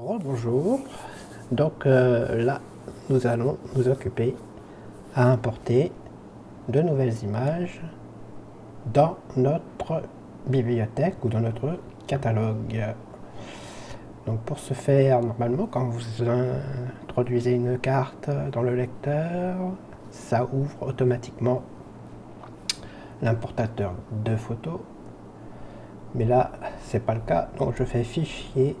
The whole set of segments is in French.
Bonjour, donc euh, là nous allons nous occuper à importer de nouvelles images dans notre bibliothèque ou dans notre catalogue. Donc pour ce faire, normalement quand vous introduisez une carte dans le lecteur, ça ouvre automatiquement l'importateur de photos. Mais là, c'est pas le cas, donc je fais fichier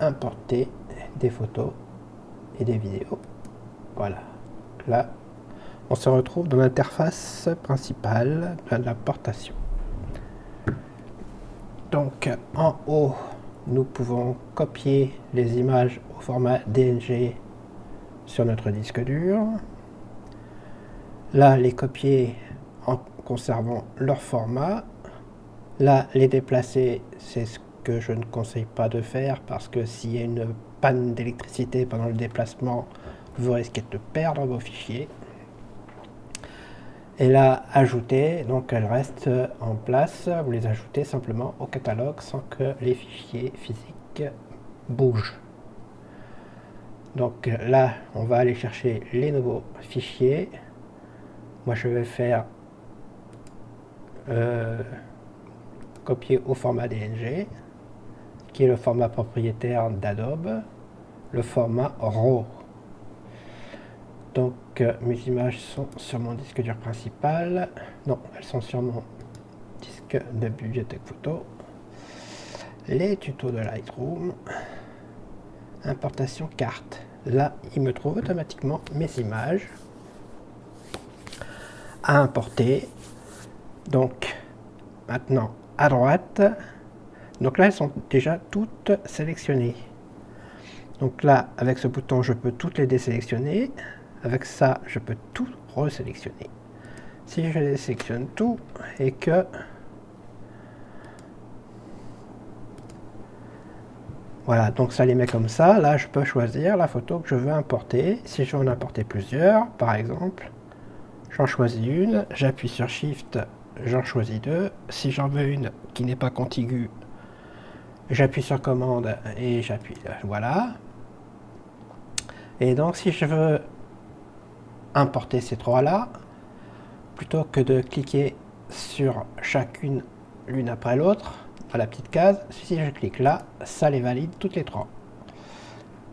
importer des photos et des vidéos. Voilà. Là, on se retrouve dans l'interface principale de l'importation. Donc, en haut, nous pouvons copier les images au format DNG sur notre disque dur. Là, les copier en conservant leur format. Là, les déplacer, c'est ce que je ne conseille pas de faire parce que s'il y a une panne d'électricité pendant le déplacement, vous risquez de perdre vos fichiers. Et là, ajouter, donc elles restent en place, vous les ajoutez simplement au catalogue sans que les fichiers physiques bougent. Donc là, on va aller chercher les nouveaux fichiers. Moi, je vais faire euh, copier au format DNG qui est le format propriétaire d'Adobe, le format RAW. Donc euh, mes images sont sur mon disque dur principal. Non, elles sont sur mon disque de bibliothèque photo. Les tutos de Lightroom. Importation carte. Là, il me trouve automatiquement mes images à importer. Donc, maintenant, à droite, donc là, elles sont déjà toutes sélectionnées. Donc là, avec ce bouton, je peux toutes les désélectionner. Avec ça, je peux tout resélectionner. Si je désélectionne tout et que... Voilà, donc ça les met comme ça. Là, je peux choisir la photo que je veux importer. Si je veux en importer plusieurs, par exemple, j'en choisis une, j'appuie sur Shift, j'en choisis deux. Si j'en veux une qui n'est pas contiguë, j'appuie sur commande et j'appuie, voilà. Et donc si je veux importer ces trois-là, plutôt que de cliquer sur chacune l'une après l'autre, à la petite case, si je clique là, ça les valide toutes les trois.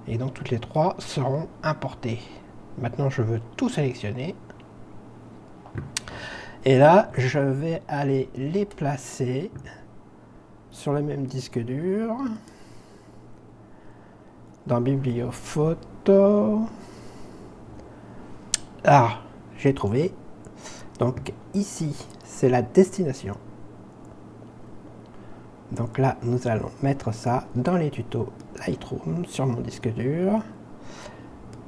Et donc toutes les trois seront importées. Maintenant je veux tout sélectionner. Et là, je vais aller les placer sur le même disque dur, dans Bibliophoto. Ah, j'ai trouvé. Donc ici, c'est la destination. Donc là, nous allons mettre ça dans les tutos Lightroom sur mon disque dur.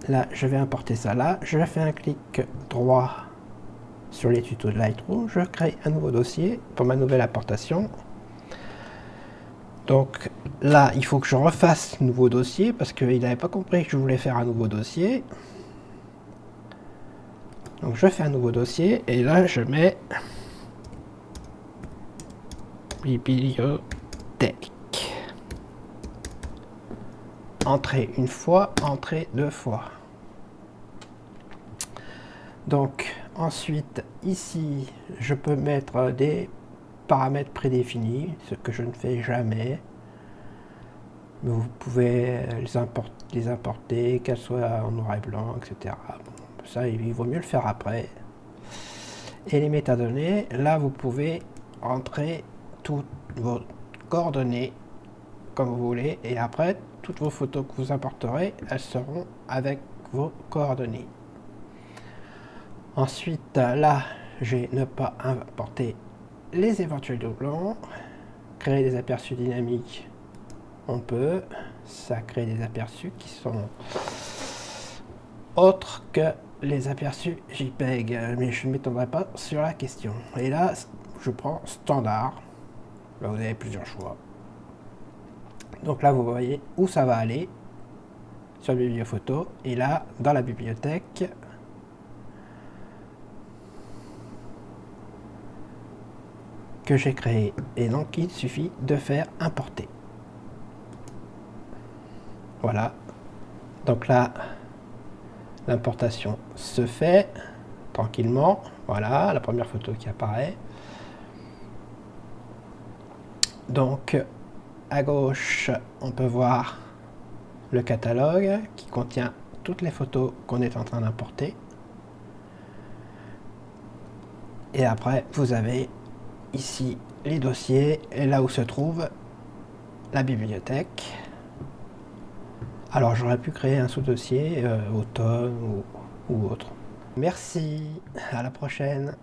Là, je vais importer ça là. Je fais un clic droit sur les tutos de Lightroom. Je crée un nouveau dossier pour ma nouvelle importation. Donc là, il faut que je refasse nouveau dossier parce qu'il n'avait pas compris que je voulais faire un nouveau dossier. Donc je fais un nouveau dossier et là je mets bibliothèque. Entrée une fois, entrée deux fois. Donc ensuite ici je peux mettre des paramètres prédéfinis, ce que je ne fais jamais. Mais vous pouvez les, importer, les importer qu'elles soient en noir et blanc, etc. ça, il vaut mieux le faire après. Et les métadonnées, là, vous pouvez entrer toutes vos coordonnées comme vous voulez. Et après, toutes vos photos que vous importerez, elles seront avec vos coordonnées. Ensuite, là, j'ai ne pas importer les éventuels doublons, créer des aperçus dynamiques, on peut, ça crée des aperçus qui sont autres que les aperçus JPEG, mais je ne m'étendrai pas sur la question. Et là, je prends standard, vous avez plusieurs choix. Donc là, vous voyez où ça va aller sur bibliophoto, et là, dans la bibliothèque, que j'ai créé. Et donc, il suffit de faire importer. Voilà. Donc là, l'importation se fait tranquillement. Voilà, la première photo qui apparaît. Donc, à gauche, on peut voir le catalogue qui contient toutes les photos qu'on est en train d'importer. Et après, vous avez ici les dossiers et là où se trouve la bibliothèque. Alors j'aurais pu créer un sous-dossier euh, automne ou, ou autre. Merci, à la prochaine.